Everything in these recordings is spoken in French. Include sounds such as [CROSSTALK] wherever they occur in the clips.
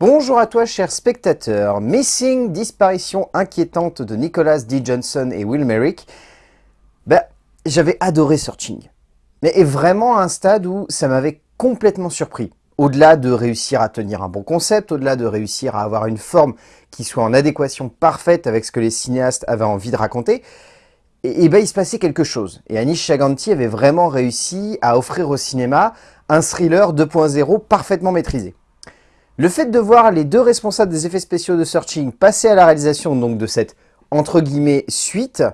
Bonjour à toi cher spectateur. Missing, disparition inquiétante de Nicholas D. Johnson et Will Merrick. Ben, j'avais adoré Searching. Mais vraiment à un stade où ça m'avait complètement surpris. Au-delà de réussir à tenir un bon concept, au-delà de réussir à avoir une forme qui soit en adéquation parfaite avec ce que les cinéastes avaient envie de raconter, et, ben il se passait quelque chose. Et Anish Chaganti avait vraiment réussi à offrir au cinéma un thriller 2.0 parfaitement maîtrisé. Le fait de voir les deux responsables des effets spéciaux de Searching passer à la réalisation donc de cette entre guillemets suite,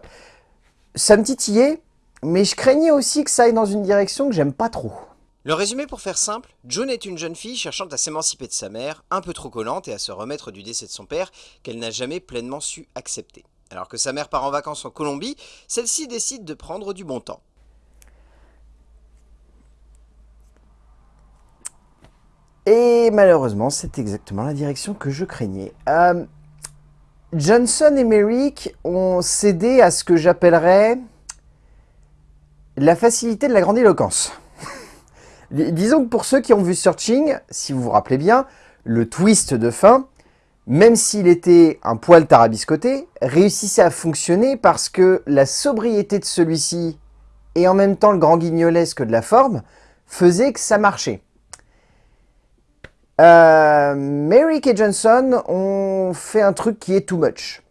ça me titillait, mais je craignais aussi que ça aille dans une direction que j'aime pas trop. Le résumé pour faire simple, June est une jeune fille cherchant à s'émanciper de sa mère, un peu trop collante et à se remettre du décès de son père qu'elle n'a jamais pleinement su accepter. Alors que sa mère part en vacances en Colombie, celle-ci décide de prendre du bon temps. Et malheureusement, c'est exactement la direction que je craignais. Euh, Johnson et Merrick ont cédé à ce que j'appellerais la facilité de la grandiloquence. [LAUGHS] Disons que pour ceux qui ont vu Searching, si vous vous rappelez bien, le twist de fin, même s'il était un poil tarabiscoté, réussissait à fonctionner parce que la sobriété de celui-ci et en même temps le grand guignolesque de la forme faisait que ça marchait. Euh, Merrick et Johnson ont fait un truc qui est too much.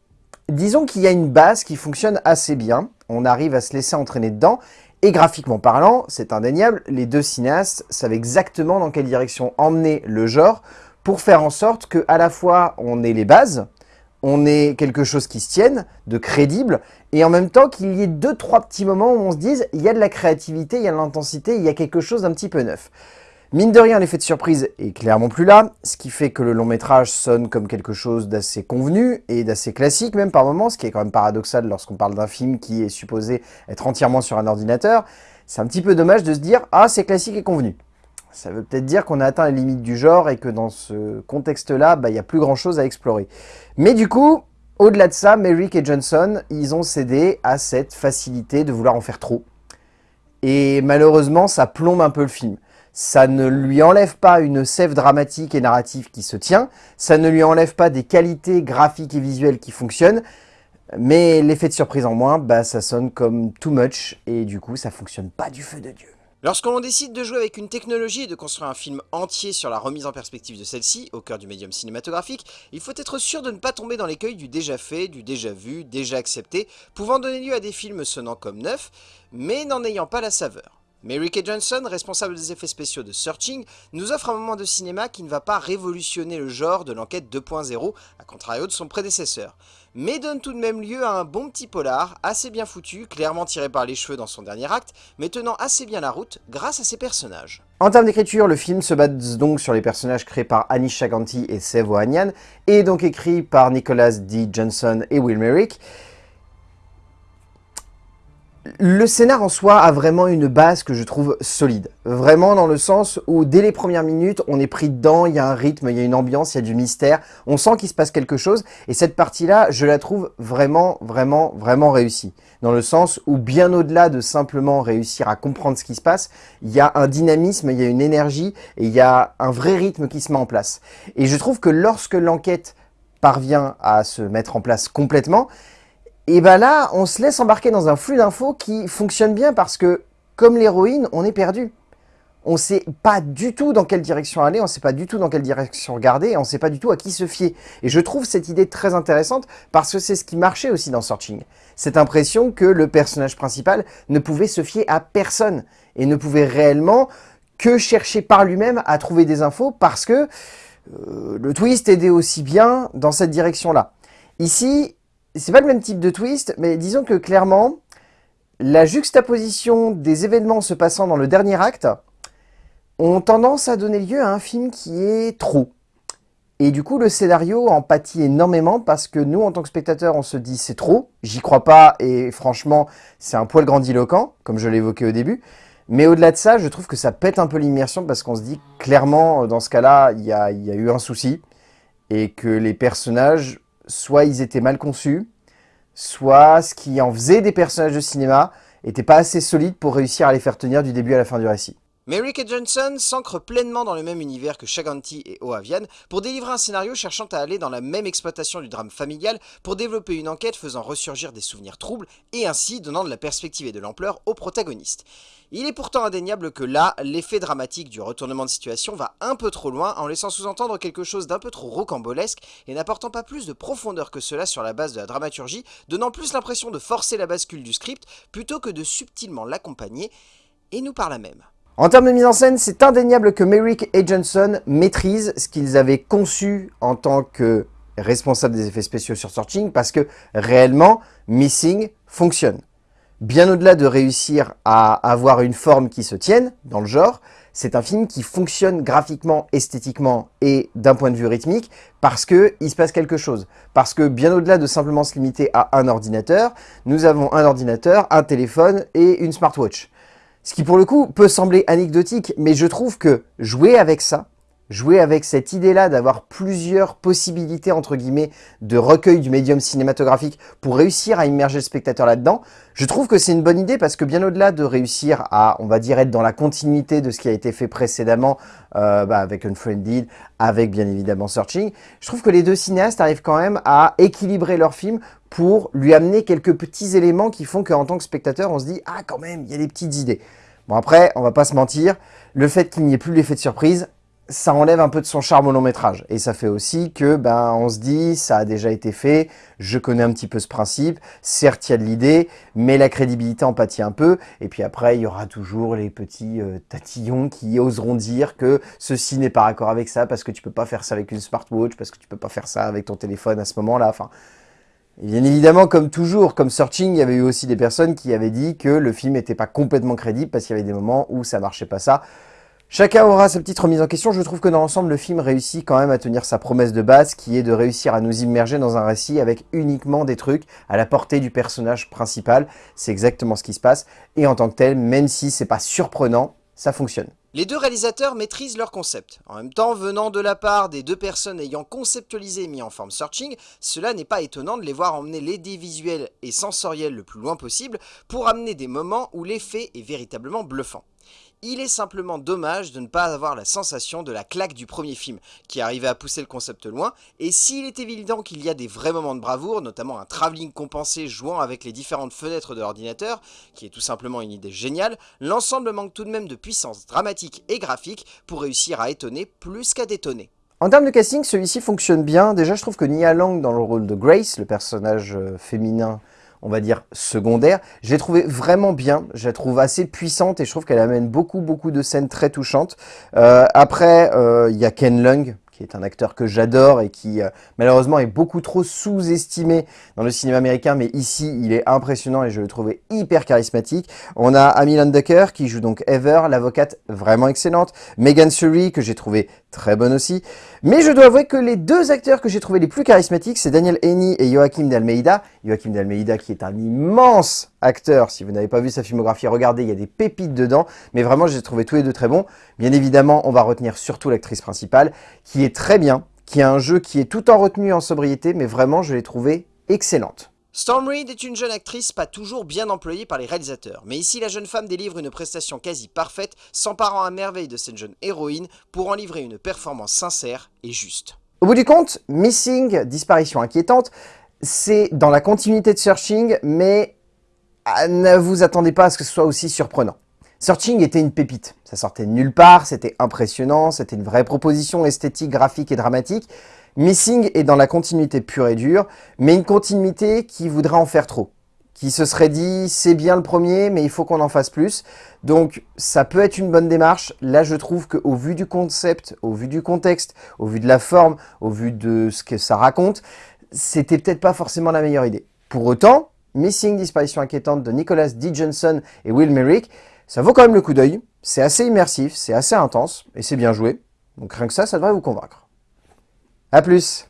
Disons qu'il y a une base qui fonctionne assez bien, on arrive à se laisser entraîner dedans, et graphiquement parlant, c'est indéniable, les deux cinéastes savent exactement dans quelle direction emmener le genre pour faire en sorte que à la fois on ait les bases, on ait quelque chose qui se tienne, de crédible, et en même temps qu'il y ait deux, trois petits moments où on se dise il y a de la créativité, il y a de l'intensité, il y a quelque chose d'un petit peu neuf. Mine de rien, l'effet de surprise est clairement plus là, ce qui fait que le long métrage sonne comme quelque chose d'assez convenu et d'assez classique même par moments, ce qui est quand même paradoxal lorsqu'on parle d'un film qui est supposé être entièrement sur un ordinateur. C'est un petit peu dommage de se dire « Ah, c'est classique et convenu ». Ça veut peut-être dire qu'on a atteint les limites du genre et que dans ce contexte-là, bah, il n'y a plus grand-chose à explorer. Mais du coup, au-delà de ça, Merrick et Johnson, ils ont cédé à cette facilité de vouloir en faire trop. Et malheureusement, ça plombe un peu le film ça ne lui enlève pas une sève dramatique et narrative qui se tient, ça ne lui enlève pas des qualités graphiques et visuelles qui fonctionnent, mais l'effet de surprise en moins, bah, ça sonne comme too much, et du coup ça fonctionne pas du feu de Dieu. Lorsqu'on décide de jouer avec une technologie et de construire un film entier sur la remise en perspective de celle-ci, au cœur du médium cinématographique, il faut être sûr de ne pas tomber dans l'écueil du déjà fait, du déjà vu, déjà accepté, pouvant donner lieu à des films sonnant comme neufs, mais n'en ayant pas la saveur. Mary Kay Johnson, responsable des effets spéciaux de Searching, nous offre un moment de cinéma qui ne va pas révolutionner le genre de l'enquête 2.0, à contrario de son prédécesseur, mais donne tout de même lieu à un bon petit polar, assez bien foutu, clairement tiré par les cheveux dans son dernier acte, mais tenant assez bien la route grâce à ses personnages. En termes d'écriture, le film se base donc sur les personnages créés par Anish Chaganti et Sevo Anyan, et donc écrit par Nicholas D. Johnson et Will Merrick, le scénar en soi a vraiment une base que je trouve solide. Vraiment dans le sens où dès les premières minutes, on est pris dedans, il y a un rythme, il y a une ambiance, il y a du mystère, on sent qu'il se passe quelque chose. Et cette partie-là, je la trouve vraiment, vraiment, vraiment réussie. Dans le sens où bien au-delà de simplement réussir à comprendre ce qui se passe, il y a un dynamisme, il y a une énergie et il y a un vrai rythme qui se met en place. Et je trouve que lorsque l'enquête parvient à se mettre en place complètement, et ben là, on se laisse embarquer dans un flux d'infos qui fonctionne bien parce que, comme l'héroïne, on est perdu. On sait pas du tout dans quelle direction aller, on sait pas du tout dans quelle direction regarder, on sait pas du tout à qui se fier. Et je trouve cette idée très intéressante parce que c'est ce qui marchait aussi dans Searching. Cette impression que le personnage principal ne pouvait se fier à personne et ne pouvait réellement que chercher par lui-même à trouver des infos parce que euh, le twist aidait aussi bien dans cette direction-là. Ici, c'est pas le même type de twist, mais disons que clairement, la juxtaposition des événements se passant dans le dernier acte ont tendance à donner lieu à un film qui est trop. Et du coup, le scénario en pâtit énormément parce que nous, en tant que spectateurs, on se dit c'est trop, j'y crois pas et franchement, c'est un poil grandiloquent, comme je l'évoquais au début. Mais au-delà de ça, je trouve que ça pète un peu l'immersion parce qu'on se dit clairement, dans ce cas-là, il y a, y a eu un souci et que les personnages soit ils étaient mal conçus, soit ce qui en faisait des personnages de cinéma n'était pas assez solide pour réussir à les faire tenir du début à la fin du récit. Merrick et Johnson s'ancrent pleinement dans le même univers que Shaganti et Oavian pour délivrer un scénario cherchant à aller dans la même exploitation du drame familial pour développer une enquête faisant ressurgir des souvenirs troubles et ainsi donnant de la perspective et de l'ampleur aux protagonistes. Il est pourtant indéniable que là, l'effet dramatique du retournement de situation va un peu trop loin en laissant sous-entendre quelque chose d'un peu trop rocambolesque et n'apportant pas plus de profondeur que cela sur la base de la dramaturgie, donnant plus l'impression de forcer la bascule du script plutôt que de subtilement l'accompagner, et nous par la même. En termes de mise en scène, c'est indéniable que Merrick et Johnson maîtrisent ce qu'ils avaient conçu en tant que responsable des effets spéciaux sur Searching parce que réellement, Missing fonctionne. Bien au-delà de réussir à avoir une forme qui se tienne dans le genre, c'est un film qui fonctionne graphiquement, esthétiquement et d'un point de vue rythmique parce que il se passe quelque chose. Parce que bien au-delà de simplement se limiter à un ordinateur, nous avons un ordinateur, un téléphone et une smartwatch. Ce qui pour le coup peut sembler anecdotique, mais je trouve que jouer avec ça, jouer avec cette idée-là d'avoir plusieurs possibilités, entre guillemets, de recueil du médium cinématographique pour réussir à immerger le spectateur là-dedans, je trouve que c'est une bonne idée parce que bien au-delà de réussir à, on va dire, être dans la continuité de ce qui a été fait précédemment euh, bah, avec Unfriended, avec bien évidemment Searching, je trouve que les deux cinéastes arrivent quand même à équilibrer leur film pour lui amener quelques petits éléments qui font qu'en tant que spectateur, on se dit « Ah, quand même, il y a des petites idées ». Bon après, on va pas se mentir, le fait qu'il n'y ait plus l'effet de surprise, ça enlève un peu de son charme au long métrage. Et ça fait aussi que, ben, on se dit, ça a déjà été fait, je connais un petit peu ce principe, certes, il y a de l'idée, mais la crédibilité en pâtit un peu. Et puis après, il y aura toujours les petits euh, tatillons qui oseront dire que ceci n'est pas raccord avec ça, parce que tu peux pas faire ça avec une smartwatch, parce que tu peux pas faire ça avec ton téléphone à ce moment-là. Enfin, bien évidemment, comme toujours, comme Searching, il y avait eu aussi des personnes qui avaient dit que le film n'était pas complètement crédible parce qu'il y avait des moments où ça marchait pas ça. Chacun aura sa petite remise en question. Je trouve que dans l'ensemble, le film réussit quand même à tenir sa promesse de base, qui est de réussir à nous immerger dans un récit avec uniquement des trucs à la portée du personnage principal. C'est exactement ce qui se passe. Et en tant que tel, même si c'est pas surprenant, ça fonctionne. Les deux réalisateurs maîtrisent leur concept. En même temps, venant de la part des deux personnes ayant conceptualisé et mis en forme Searching, cela n'est pas étonnant de les voir emmener l'idée visuelle et sensorielle le plus loin possible pour amener des moments où l'effet est véritablement bluffant. Il est simplement dommage de ne pas avoir la sensation de la claque du premier film, qui arrivait à pousser le concept loin, et s'il est évident qu'il y a des vrais moments de bravoure, notamment un travelling compensé jouant avec les différentes fenêtres de l'ordinateur, qui est tout simplement une idée géniale, l'ensemble manque tout de même de puissance dramatique et graphique pour réussir à étonner plus qu'à détonner. En termes de casting, celui-ci fonctionne bien. Déjà, je trouve que Nia Lang, dans le rôle de Grace, le personnage euh, féminin on va dire, secondaire. Je l'ai trouvée vraiment bien, je la trouve assez puissante et je trouve qu'elle amène beaucoup, beaucoup de scènes très touchantes. Euh, après, euh, il y a Ken Lung, qui est un acteur que j'adore et qui euh, malheureusement est beaucoup trop sous-estimé dans le cinéma américain, mais ici il est impressionnant et je le trouvais hyper charismatique. On a Amy Landecker qui joue donc Ever, l'avocate vraiment excellente, Megan Surrey que j'ai trouvé très bonne aussi, mais je dois avouer que les deux acteurs que j'ai trouvé les plus charismatiques, c'est Daniel Haney et Joachim d'Almeida. Joachim d'Almeida qui est un immense acteur, si vous n'avez pas vu sa filmographie, regardez, il y a des pépites dedans, mais vraiment je les ai trouvés tous les deux très bons. Bien évidemment, on va retenir surtout l'actrice principale, qui est très bien, qui a un jeu qui est tout en retenue en sobriété, mais vraiment je l'ai trouvée excellente. Storm Reed est une jeune actrice pas toujours bien employée par les réalisateurs, mais ici la jeune femme délivre une prestation quasi parfaite, s'emparant à merveille de cette jeune héroïne pour en livrer une performance sincère et juste. Au bout du compte, Missing, disparition inquiétante, c'est dans la continuité de Searching, mais ah, ne vous attendez pas à ce que ce soit aussi surprenant. Searching était une pépite, ça sortait de nulle part, c'était impressionnant, c'était une vraie proposition esthétique, graphique et dramatique, Missing est dans la continuité pure et dure, mais une continuité qui voudrait en faire trop. Qui se serait dit, c'est bien le premier, mais il faut qu'on en fasse plus. Donc, ça peut être une bonne démarche. Là, je trouve qu'au vu du concept, au vu du contexte, au vu de la forme, au vu de ce que ça raconte, c'était peut-être pas forcément la meilleure idée. Pour autant, Missing Disparition Inquiétante de Nicholas D. Johnson et Will Merrick, ça vaut quand même le coup d'œil. C'est assez immersif, c'est assez intense, et c'est bien joué. Donc rien que ça, ça devrait vous convaincre. A plus